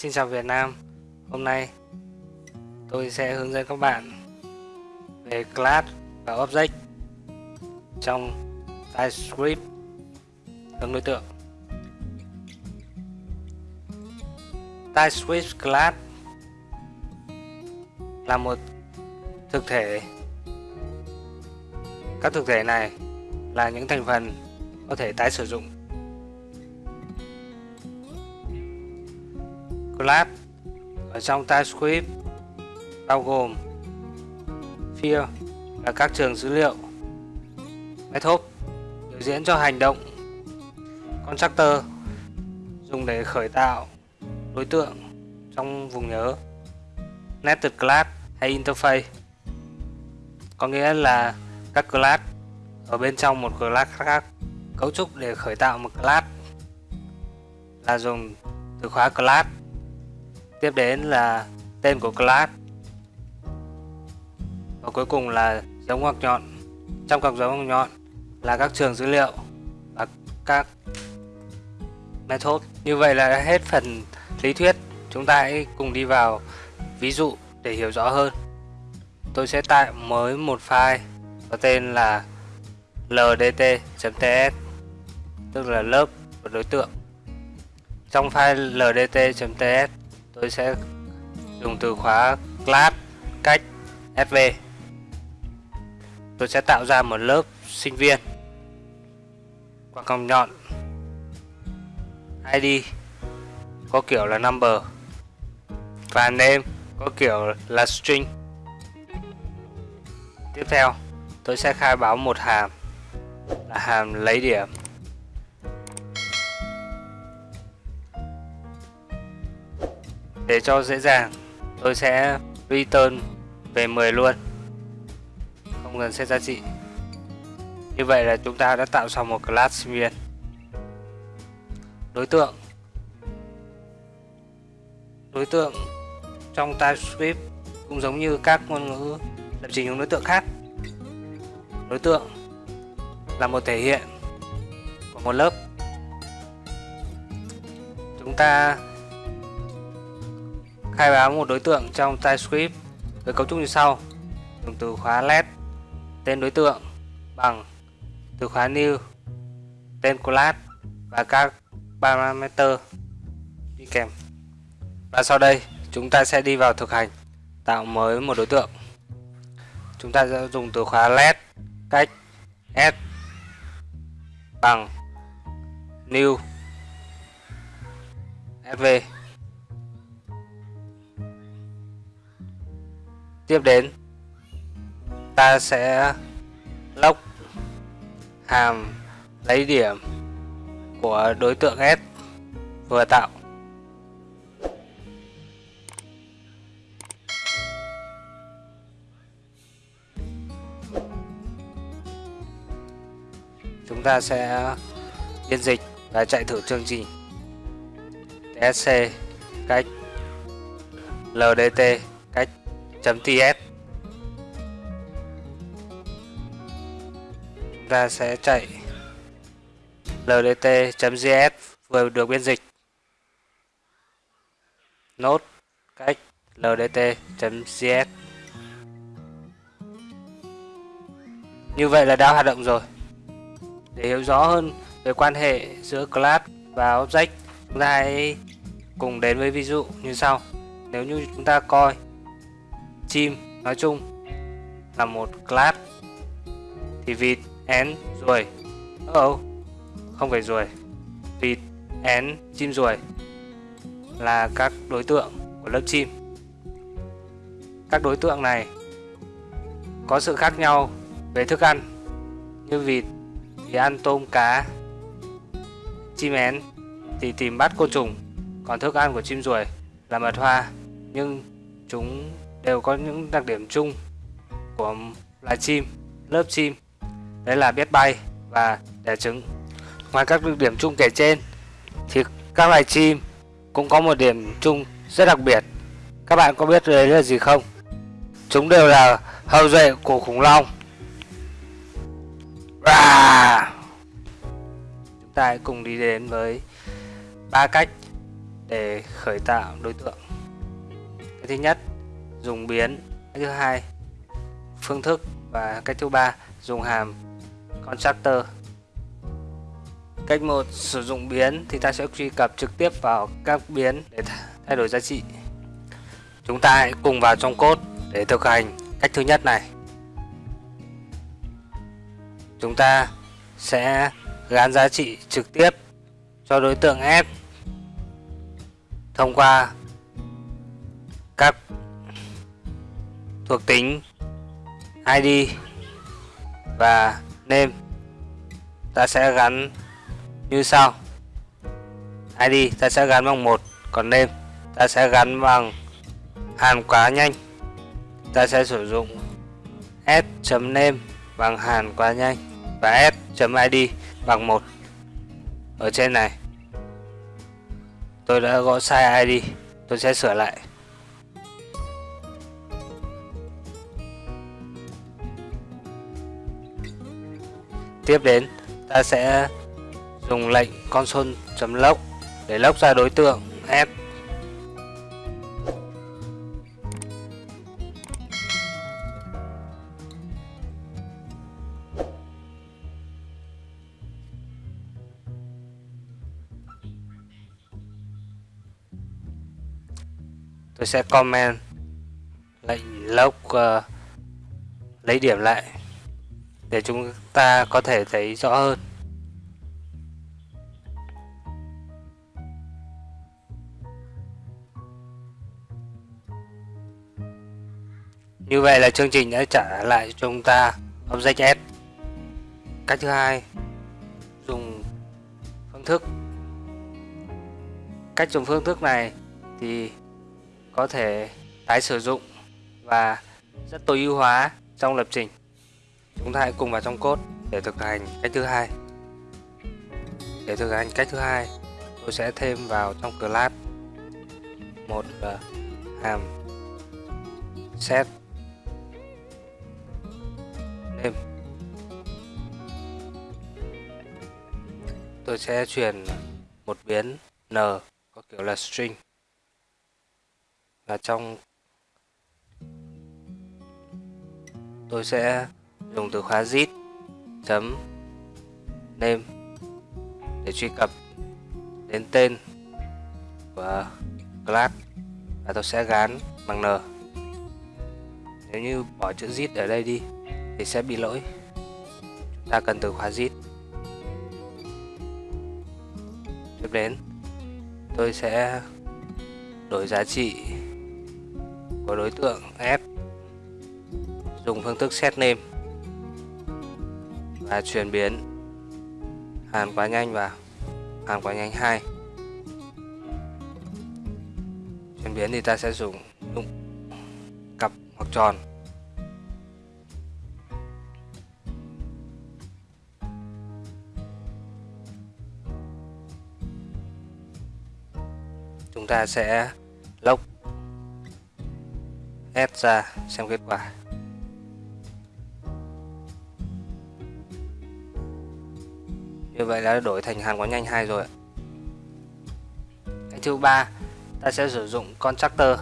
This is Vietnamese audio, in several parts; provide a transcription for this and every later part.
Xin chào Việt Nam. Hôm nay tôi sẽ hướng dẫn các bạn về class và object trong TypeScript hướng đối tượng. TypeScript class là một thực thể. Các thực thể này là những thành phần có thể tái sử dụng class ở trong TypeScript bao gồm field là các trường dữ liệu, method biểu diễn cho hành động constructor dùng để khởi tạo đối tượng trong vùng nhớ nested class hay interface. Có nghĩa là các class ở bên trong một class khác, cấu trúc để khởi tạo một class là dùng từ khóa class tiếp đến là tên của class. Và cuối cùng là dấu ngoặc nhọn. Trong cặp dấu ngoặc nhọn là các trường dữ liệu và các method. Như vậy là hết phần lý thuyết. Chúng ta hãy cùng đi vào ví dụ để hiểu rõ hơn. Tôi sẽ tạo mới một file có tên là ldt.ts tức là lớp của đối tượng. Trong file ldt.ts tôi sẽ dùng từ khóa class cách sv tôi sẽ tạo ra một lớp sinh viên. Qua còng nhọn id có kiểu là number và name có kiểu là string. Tiếp theo, tôi sẽ khai báo một hàm là hàm lấy điểm. Để cho dễ dàng. Tôi sẽ return về 10 luôn. Không cần set giá trị. Như vậy là chúng ta đã tạo xong một class sinh viên đối tượng. Đối tượng trong TypeScript cũng giống như các ngôn ngữ lập trình hướng đối tượng khác. Đối tượng là một thể hiện của một lớp. Chúng ta khai báo một đối tượng trong TypeScript với cấu trúc như sau. Dùng từ khóa let, tên đối tượng bằng từ khóa new, tên class và các parameter đi kèm. Và sau đây, chúng ta sẽ đi vào thực hành, tạo mới một đối tượng. Chúng ta sẽ dùng từ khóa let cách s bằng new, sv. Tiếp đến, ta sẽ log hàm, lấy điểm của đối tượng S vừa tạo. Chúng ta sẽ biên dịch và chạy thử chương trình. Tsc cách ldt .ts. Chúng ta sẽ chạy ldt.js vừa được biên dịch. Nốt cách ldt.js như vậy là đã hoạt động rồi. Để hiểu rõ hơn về quan hệ giữa class và object, chúng ta hãy cùng đến với ví dụ như sau. Nếu như chúng ta coi chim. Nói chung là một class thì vịt én ruồi. Oh, không phải ruồi. Vịt én chim ruồi là các đối tượng của lớp chim. Các đối tượng này có sự khác nhau về thức ăn. Như vịt thì ăn tôm cá chim én thì tìm bắt côn trùng. Còn thức ăn của chim ruồi là mật hoa. Nhưng chúng đều có những đặc điểm chung của loài chim, lớp chim đấy là biết bay và đẻ trứng. Ngoài các đặc điểm chung kể trên thì các loài chim cũng có một điểm chung rất đặc biệt. Các bạn có biết đấy là gì không? Chúng đều là hậu duệ của khủng long. Chúng ta hãy cùng đi đến với ba cách để khởi tạo đối tượng cái thứ nhất dùng biến. Cái thứ hai, phương thức. Và cách thứ ba, dùng hàm constructor. Cách một, sử dụng biến thì ta sẽ truy cập trực tiếp vào các biến để thay đổi giá trị. Chúng ta hãy cùng vào trong code để thực hành cách thứ nhất này. Chúng ta sẽ gán giá trị trực tiếp cho đối tượng f thông qua các thuộc tính ID và name ta sẽ gắn như sau. ID ta sẽ gắn bằng một, còn name ta sẽ gắn bằng hàm quá nhanh. Ta sẽ sử dụng s.name bằng hàn quá nhanh và s.id bằng một. Ở trên này, tôi đã gõ sai ID tôi sẽ sửa lại. Tiếp đến ta sẽ dùng lệnh console.log để log ra đối tượng f. Tôi sẽ comment lệnh log uh, ờ, lấy điểm lại để chúng ta có thể thấy rõ hơn Như vậy là chương trình đã trả lại cho chúng ta Object S. Cách thứ hai, dùng phương thức. Cách dùng phương thức này thì có thể tái sử dụng và rất tối ưu hóa trong lập trình. Chúng ta hãy cùng vào trong code để thực hành cách thứ hai. Để thực hành cách thứ hai, tôi sẽ thêm vào trong class một uh, hàm set name. Tôi sẽ truyền một biến n có kiểu là string và trong tôi sẽ dùng từ khóa zip, chấm, name để truy cập đến tên của class và tôi sẽ gán bằng n. Nếu như bỏ chữ zip ở đây đi thì sẽ bị lỗi. Chúng ta cần từ khóa zip. Tiếp đến, tôi sẽ đổi giá trị của đối tượng f, dùng phương thức set name và chuyển biến. Hàn quá nhanh vào. Hàn quá nhanh 2 chuyển biến thì ta sẽ dùng đúng cặp hoặc tròn. Chúng ta sẽ lốc S ra xem kết quả. Vậy là đổi thành hàn quá nhanh hai rồi cái thứ ba, ta sẽ sử dụng constructor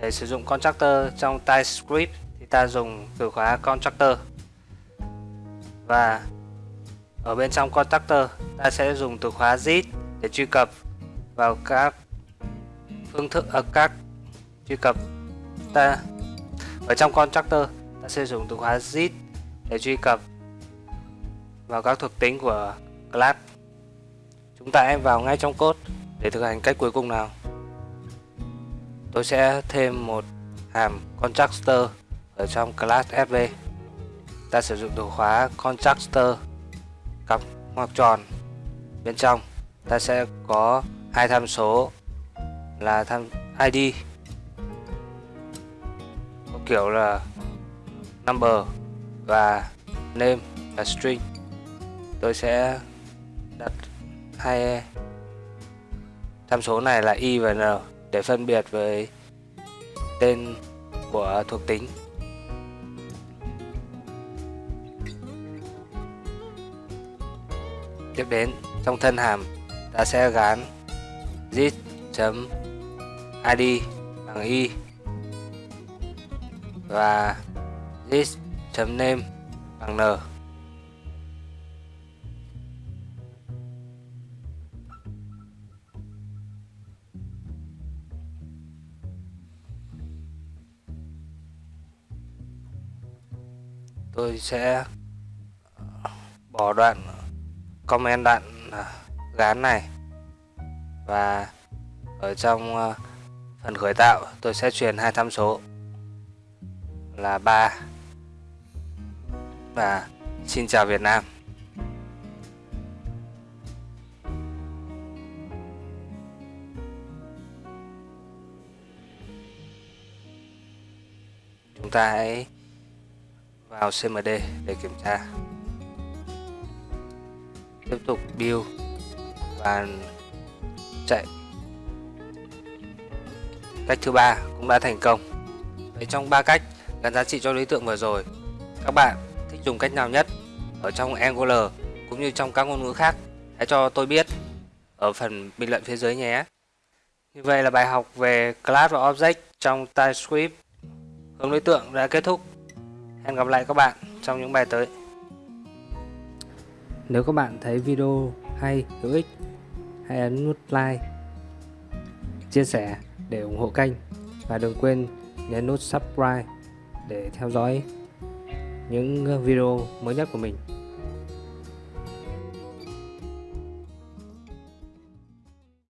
để sử dụng constructor trong TypeScript thì ta dùng từ khóa constructor và ở bên trong constructor ta sẽ dùng từ khóa zip để truy cập vào các phương thức ở các truy cập. Ta, ở trong constructor ta sẽ dùng từ khóa zip để truy cập vào các thuộc tính của class. Chúng ta em vào ngay trong code để thực hành cách cuối cùng nào. Tôi sẽ thêm một hàm constructor ở trong class sv ta sử dụng từ khóa constructor, cặp ngoặc tròn. Bên trong, ta sẽ có hai tham số là tham ID có kiểu là number và name là string tôi sẽ đặt hai e. tham số này là y và n, để phân biệt với tên của thuộc tính. Tiếp đến, trong thân hàm, ta sẽ gán zip.id bằng y và zip.name bằng n. tôi sẽ ờ, bỏ đoạn comment đoạn ờ, gán này. Và ở trong ờ, phần khởi tạo, tôi sẽ truyền hai tham số. Là 3 và xin chào Việt Nam. Chúng ta hãy vào CMD để kiểm tra. Tiếp tục build và chạy. Cách thứ ba cũng đã thành công. Vậy trong ba cách gắn giá trị cho đối tượng vừa rồi, các bạn thích dùng cách nào nhất ở trong Angular cũng như trong các ngôn ngữ khác? Hãy cho tôi biết ở phần bình luận phía dưới nhé. Như vậy là bài học về class và object trong TypeScript. Hướng đối tượng đã kết thúc. Hẹn gặp lại các bạn trong những bài tới. Nếu các bạn thấy video hay, hữu ích, hãy ấn nút like, chia sẻ để ủng hộ kênh và đừng quên nhấn nút subscribe để theo dõi những video mới nhất của mình.